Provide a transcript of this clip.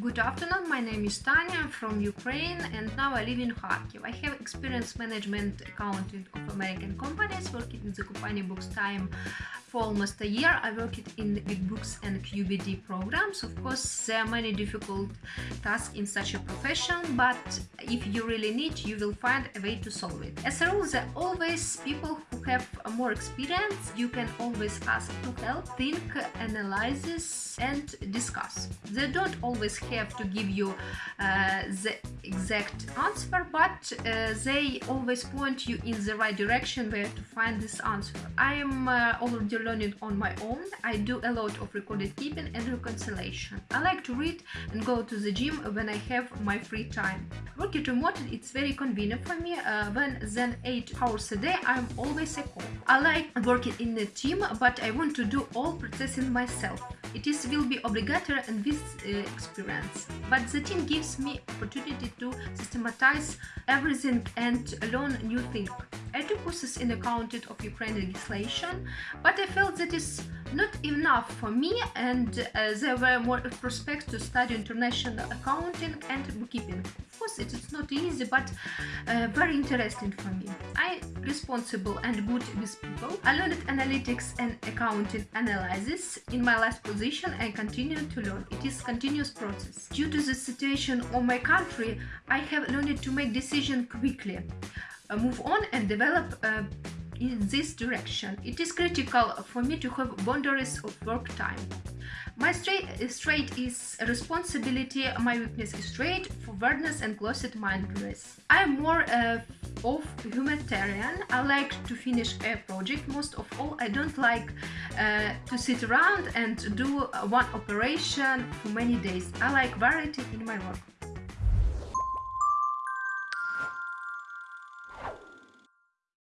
Good afternoon, my name is Tanya, I'm from Ukraine and now I live in Kharkiv. I have experience management accounting of American companies, working in the company BooksTime for almost a year. I worked in QuickBooks and QBD programs. Of course, there are many difficult tasks in such a profession, but if you really need, you will find a way to solve it. As a rule, there are always people who have more experience. You can always ask to help, think, analyze, and discuss. They don't always have to give you uh, the exact answer, but uh, they always point you in the right direction where to find this answer. I am uh, already learning on my own. I do a lot of recorded keeping and reconciliation. I like to read and go to the gym when I have my free time. Working remotely, it's very convenient for me. Uh, when then 8 hours a day, I'm always at home. I like working in a team, but I want to do all processing myself. It is will be obligatory and with uh, experience. But the team gives me opportunity to systematize everything and learn new things. Courses in accounting of Ukrainian legislation, but I felt that is not enough for me and uh, there were more prospects to study international accounting and bookkeeping. Of course, it is not easy, but uh, very interesting for me. I responsible and good with people. I learned analytics and accounting analysis. In my last position, I continue to learn. It is continuous process. Due to the situation of my country, I have learned to make decisions quickly, move on and develop uh, in this direction. It is critical for me to have boundaries of work time. My straight, is responsibility, my weakness is straight, forwardness and closet mindedness. I'm more uh, of humanitarian. I like to finish a project. Most of all, I don't like uh, to sit around and do one operation for many days. I like variety in my work.